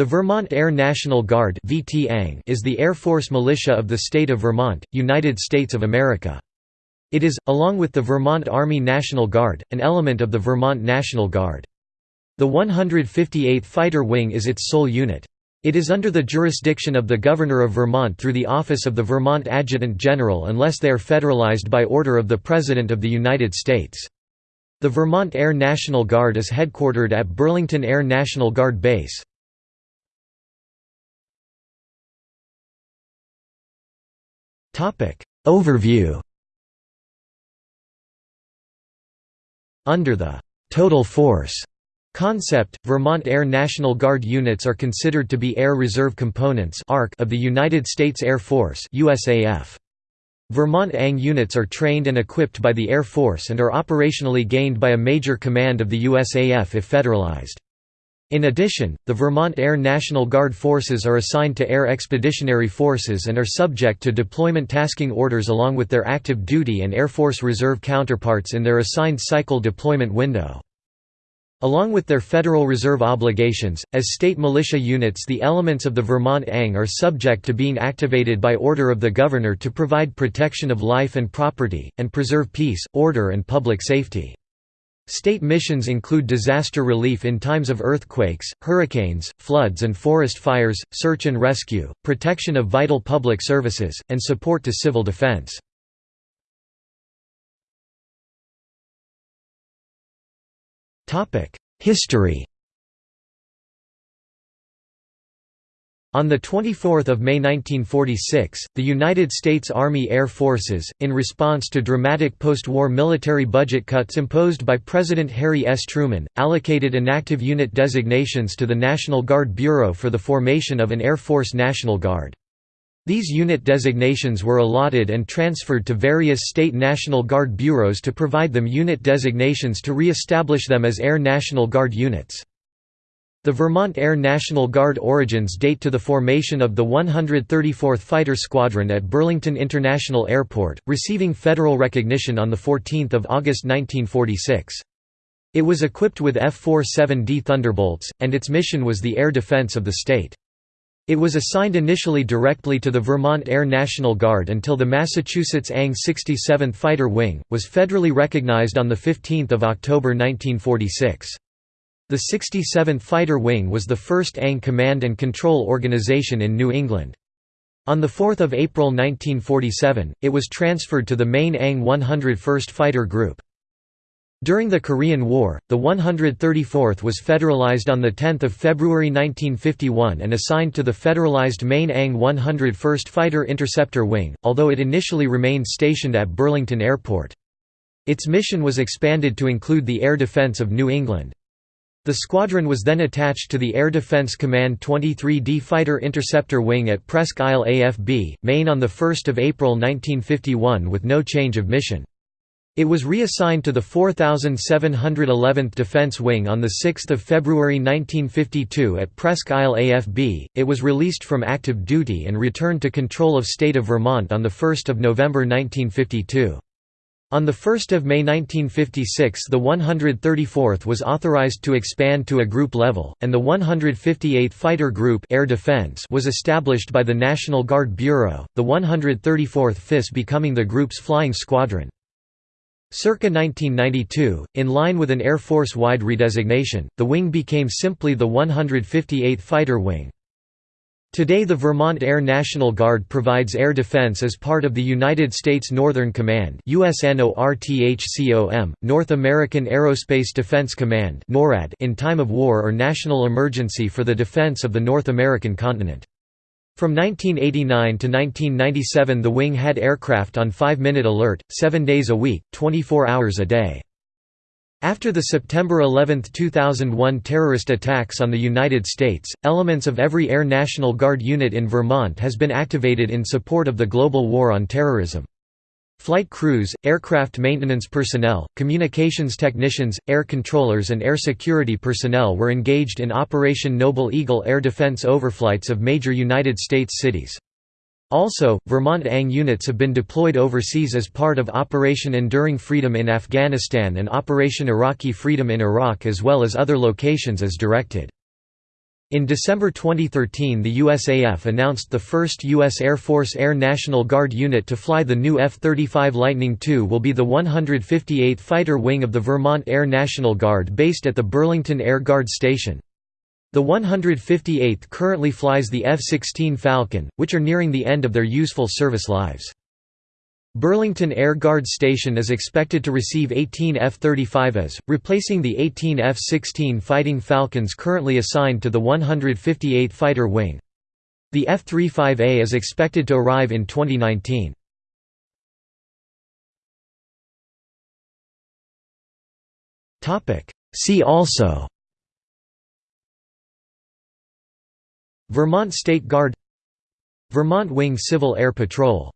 The Vermont Air National Guard is the Air Force militia of the state of Vermont, United States of America. It is, along with the Vermont Army National Guard, an element of the Vermont National Guard. The 158th Fighter Wing is its sole unit. It is under the jurisdiction of the Governor of Vermont through the office of the Vermont Adjutant General unless they are federalized by order of the President of the United States. The Vermont Air National Guard is headquartered at Burlington Air National Guard Base. Overview Under the «total force» concept, Vermont Air National Guard units are considered to be Air Reserve Components of the United States Air Force USAF. Vermont ANG units are trained and equipped by the Air Force and are operationally gained by a major command of the USAF if federalized. In addition, the Vermont Air National Guard forces are assigned to Air Expeditionary Forces and are subject to deployment tasking orders along with their active duty and Air Force Reserve counterparts in their assigned cycle deployment window. Along with their Federal Reserve obligations, as state militia units the elements of the Vermont ANG are subject to being activated by order of the Governor to provide protection of life and property, and preserve peace, order and public safety. State missions include disaster relief in times of earthquakes, hurricanes, floods and forest fires, search and rescue, protection of vital public services, and support to civil defense. History On 24 May 1946, the United States Army Air Forces, in response to dramatic post-war military budget cuts imposed by President Harry S. Truman, allocated inactive unit designations to the National Guard Bureau for the formation of an Air Force National Guard. These unit designations were allotted and transferred to various state National Guard bureaus to provide them unit designations to re-establish them as Air National Guard units. The Vermont Air National Guard origins date to the formation of the 134th Fighter Squadron at Burlington International Airport, receiving federal recognition on 14 August 1946. It was equipped with F-47D Thunderbolts, and its mission was the air defense of the state. It was assigned initially directly to the Vermont Air National Guard until the Massachusetts ANG 67th Fighter Wing, was federally recognized on 15 October 1946. The 67th Fighter Wing was the first ANG command and control organization in New England. On 4 April 1947, it was transferred to the Maine ANG 101st Fighter Group. During the Korean War, the 134th was federalized on 10 February 1951 and assigned to the federalized Maine ANG 101st Fighter Interceptor Wing, although it initially remained stationed at Burlington Airport. Its mission was expanded to include the air defense of New England. The squadron was then attached to the Air Defense Command 23D Fighter Interceptor Wing at Presque Isle AFB, Maine on 1 April 1951 with no change of mission. It was reassigned to the 4711th Defense Wing on 6 February 1952 at Presque Isle AFB. It was released from active duty and returned to control of state of Vermont on 1 November 1952. On 1 May 1956 the 134th was authorized to expand to a group level, and the 158th Fighter Group Air Defense was established by the National Guard Bureau, the 134th FIS becoming the group's flying squadron. Circa 1992, in line with an Air Force-wide redesignation, the wing became simply the 158th Fighter Wing. Today the Vermont Air National Guard provides air defense as part of the United States Northern Command North American Aerospace Defense Command in time of war or national emergency for the defense of the North American continent. From 1989 to 1997 the wing had aircraft on 5-minute alert, 7 days a week, 24 hours a day. After the September 11, 2001 terrorist attacks on the United States, elements of every Air National Guard unit in Vermont has been activated in support of the global war on terrorism. Flight crews, aircraft maintenance personnel, communications technicians, air controllers and air security personnel were engaged in Operation Noble Eagle air defense overflights of major United States cities. Also, Vermont ANG units have been deployed overseas as part of Operation Enduring Freedom in Afghanistan and Operation Iraqi Freedom in Iraq as well as other locations as directed. In December 2013 the USAF announced the first U.S. Air Force Air National Guard unit to fly the new F-35 Lightning II will be the 158th Fighter Wing of the Vermont Air National Guard based at the Burlington Air Guard Station. The 158th currently flies the F-16 Falcon, which are nearing the end of their useful service lives. Burlington Air Guard Station is expected to receive 18 F-35s, replacing the 18 F-16 Fighting Falcons currently assigned to the 158th Fighter Wing. The F-35A is expected to arrive in 2019. See also Vermont State Guard Vermont Wing Civil Air Patrol